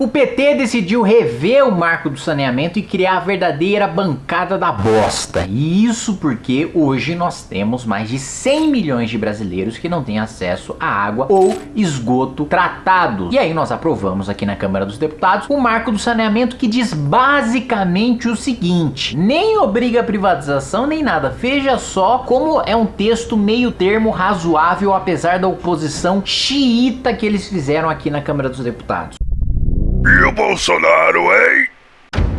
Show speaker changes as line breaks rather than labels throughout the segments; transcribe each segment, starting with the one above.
O PT decidiu rever o marco do saneamento e criar a verdadeira bancada da bosta. E isso porque hoje nós temos mais de 100 milhões de brasileiros que não têm acesso à água ou esgoto tratado. E aí nós aprovamos aqui na Câmara dos Deputados o marco do saneamento que diz basicamente o seguinte: nem obriga a privatização nem nada. Veja só como é um texto meio termo razoável apesar da oposição xiita que eles fizeram aqui na Câmara dos Deputados.
E o Bolsonaro, hein?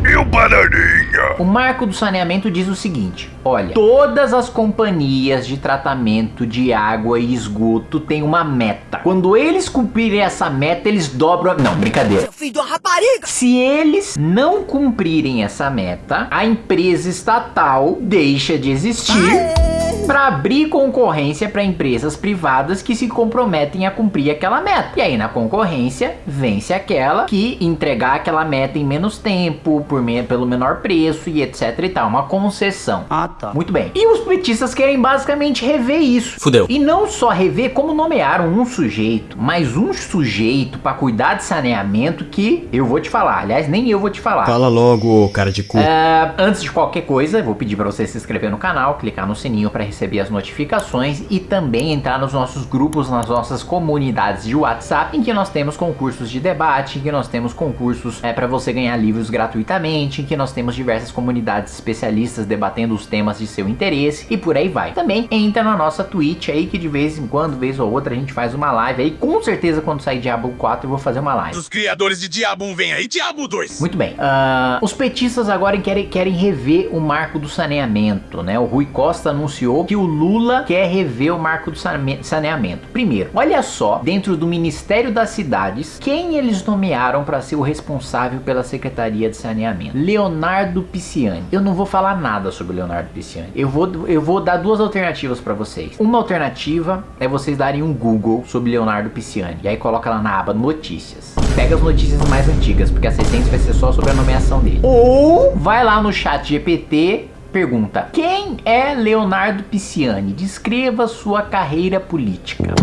E o Bananinha?
O marco do saneamento diz o seguinte: olha, todas as companhias de tratamento de água e esgoto têm uma meta. Quando eles cumprirem essa meta, eles dobram. Não, brincadeira.
Seu filho de uma rapariga!
Se eles não cumprirem essa meta, a empresa estatal deixa de existir.
Aê!
Para abrir concorrência para empresas privadas que se comprometem a cumprir aquela meta. E aí na concorrência vence aquela que entregar aquela meta em menos tempo, por me pelo menor preço e etc e tal, uma concessão.
Ah, tá.
Muito bem. E os petistas querem basicamente rever isso.
Fudeu.
E não só rever como nomearam um sujeito, mas um sujeito para cuidar de saneamento que eu vou te falar. Aliás, nem eu vou te falar.
Fala logo, cara de cu.
É, antes de qualquer coisa, vou pedir para você se inscrever no canal, clicar no sininho para receber as notificações e também entrar nos nossos grupos, nas nossas comunidades de WhatsApp, em que nós temos concursos de debate, em que nós temos concursos é, para você ganhar livros gratuitamente, em que nós temos diversas comunidades especialistas debatendo os temas de seu interesse e por aí vai. Também entra na nossa Twitch aí, que de vez em quando, vez ou outra, a gente faz uma live aí. Com certeza, quando sair Diablo 4, eu vou fazer uma live.
Os criadores de Diabo 1 vem aí, Diabo 2.
Muito bem. Uh, os petistas agora querem, querem rever o marco do saneamento, né? O Rui Costa anunciou que o Lula quer rever o marco do saneamento. Primeiro, olha só, dentro do Ministério das Cidades, quem eles nomearam para ser o responsável pela Secretaria de Saneamento? Leonardo Pisciani. Eu não vou falar nada sobre Leonardo Pisciani. Eu vou, eu vou dar duas alternativas para vocês. Uma alternativa é vocês darem um Google sobre Leonardo Pisciani. E aí coloca lá na aba Notícias. Pega as notícias mais antigas, porque a assistência vai ser só sobre a nomeação dele. Ou vai lá no chat GPT Pergunta: Quem é Leonardo Pisciani? Descreva sua carreira política.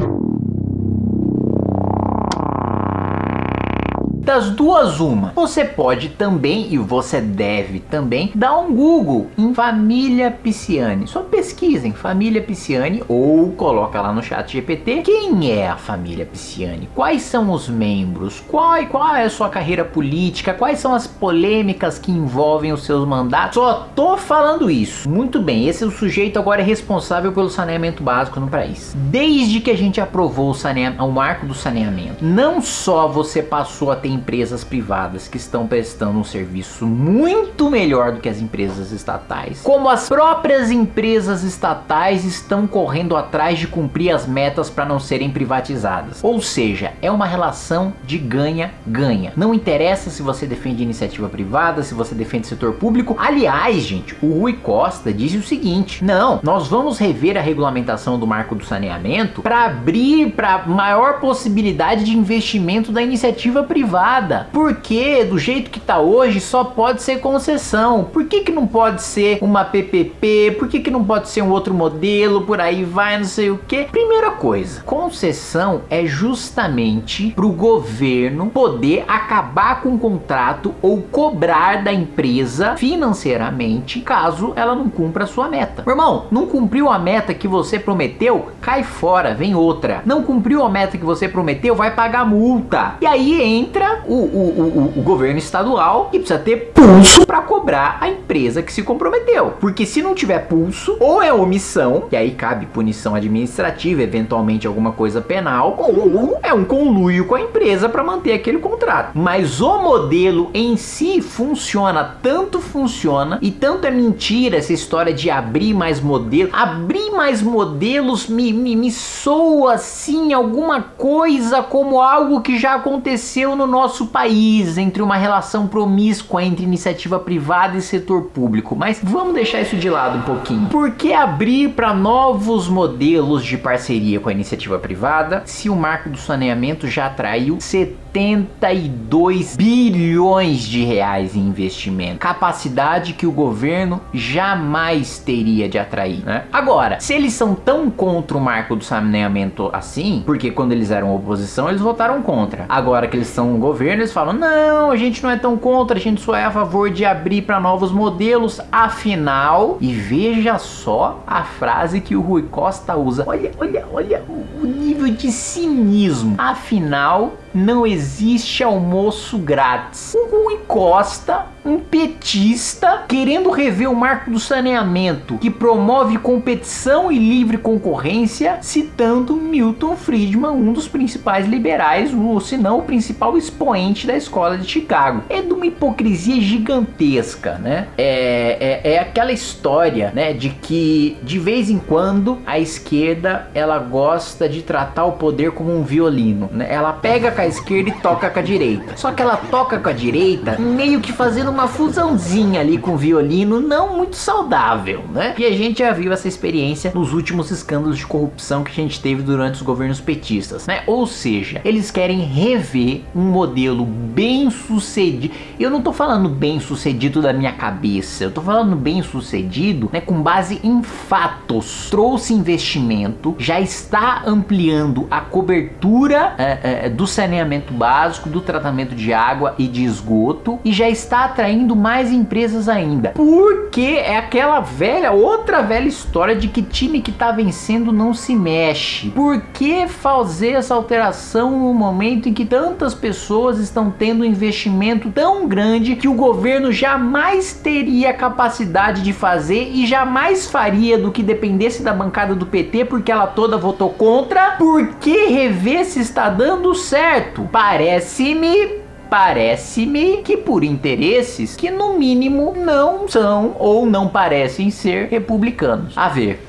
Das duas, uma. Você pode também, e você deve também, dar um Google em Família Pisciani. Só pesquisem Família Pisciani ou coloca lá no chat GPT quem é a família Pisciani, quais são os membros, qual, qual é a sua carreira política, quais são as polêmicas que envolvem os seus mandatos. Só tô falando isso. Muito bem, esse é o sujeito agora é responsável pelo saneamento básico no país. Desde que a gente aprovou o, saneamento, o marco do saneamento, não só você passou a ter empresas privadas que estão prestando um serviço muito melhor do que as empresas estatais, como as próprias empresas estatais estão correndo atrás de cumprir as metas para não serem privatizadas. Ou seja, é uma relação de ganha-ganha. Não interessa se você defende iniciativa privada, se você defende setor público. Aliás, gente, o Rui Costa disse o seguinte: não, nós vamos rever a regulamentação do marco do saneamento para abrir para maior possibilidade de investimento da iniciativa privada Porque do jeito que tá hoje só pode ser concessão. Por que, que não pode ser uma PPP? Por que, que não pode ser um outro modelo? Por aí vai, não sei o que. Primeira coisa, concessão é justamente para o governo poder acabar com o contrato ou cobrar da empresa financeiramente caso ela não cumpra a sua meta. Meu irmão, não cumpriu a meta que você prometeu? Cai fora, vem outra. Não cumpriu a meta que você prometeu? Vai pagar multa. E aí entra o, o, o, o governo estadual e precisa ter pulso para cobrar a empresa que se comprometeu. Porque se não tiver pulso, ou é omissão, e aí cabe punição administrativa, eventualmente alguma coisa penal, ou é um conluio com a empresa para manter aquele contrato. Mas o modelo em si funciona, tanto funciona e tanto é mentira essa história de abrir mais modelos. Abrir mais modelos me, me, me soa assim alguma coisa como algo que já aconteceu no nosso país entre uma relação promíscua entre iniciativa privada e setor público, mas vamos deixar isso de lado um pouquinho. Por que abrir para novos modelos de parceria com a iniciativa privada se o marco do saneamento já atraiu 70 72 bilhões de reais em investimento. Capacidade que o governo jamais teria de atrair, né? Agora, se eles são tão contra o marco do saneamento assim, porque quando eles eram oposição, eles votaram contra. Agora que eles são governo, eles falam: "Não, a gente não é tão contra, a gente só é a favor de abrir para novos modelos". Afinal, e veja só a frase que o Rui Costa usa. Olha, olha, olha o nível de cinismo. Afinal, não existe almoço grátis. O Rui Costa, um petista, querendo rever o marco do saneamento, que promove competição e livre concorrência, citando Milton Friedman, um dos principais liberais, ou se não o principal expoente da escola de Chicago. É de uma hipocrisia gigantesca, né? É, é, é aquela história, né, de que de vez em quando a esquerda ela gosta de tratar o poder como um violino, né? Ela pega com esquerda e toca com a direita. Só que ela toca com a direita meio que fazendo uma fusãozinha ali com o violino, não muito saudável, né? E a gente já viu essa experiência nos últimos escândalos de corrupção que a gente teve durante os governos petistas, né? Ou seja, eles querem rever um modelo bem sucedido. Eu não tô falando bem sucedido da minha cabeça, eu tô falando bem sucedido, né, com base em fatos. Trouxe investimento, já está ampliando a cobertura é, é, do saneamento básico, do tratamento de água e de esgoto e já está atraindo mais empresas ainda. Porque é aquela velha, outra velha história de que time que tá vencendo não se mexe. Por que fazer essa alteração no momento em que tantas pessoas estão tendo um investimento tão grande que o governo jamais teria capacidade de fazer e jamais faria do que dependesse da bancada do PT porque ela toda votou contra? Por que rever se está dando certo? Parece-me parece-me que por interesses que no mínimo não são ou não parecem ser republicanos. A ver.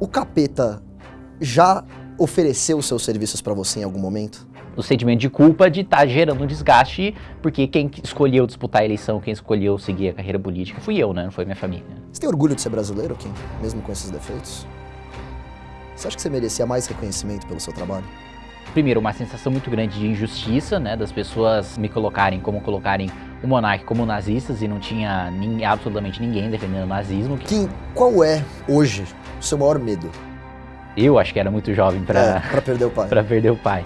O capeta já ofereceu seus serviços para você em algum momento?
O sentimento de culpa de estar tá gerando um desgaste, porque quem escolheu disputar a eleição, quem escolheu seguir a carreira política, fui eu, né? Não foi minha família.
Você tem orgulho de ser brasileiro, Kim? Mesmo com esses defeitos? Você acha que você merecia mais reconhecimento pelo seu trabalho?
Primeiro, uma sensação muito grande de injustiça, né? Das pessoas me colocarem como colocarem o monarca como nazistas e não tinha nem, absolutamente ninguém defendendo o nazismo.
Kim, qual é, hoje, o seu maior medo?
Eu acho que era muito jovem para
é, perder o pai.
para perder o pai.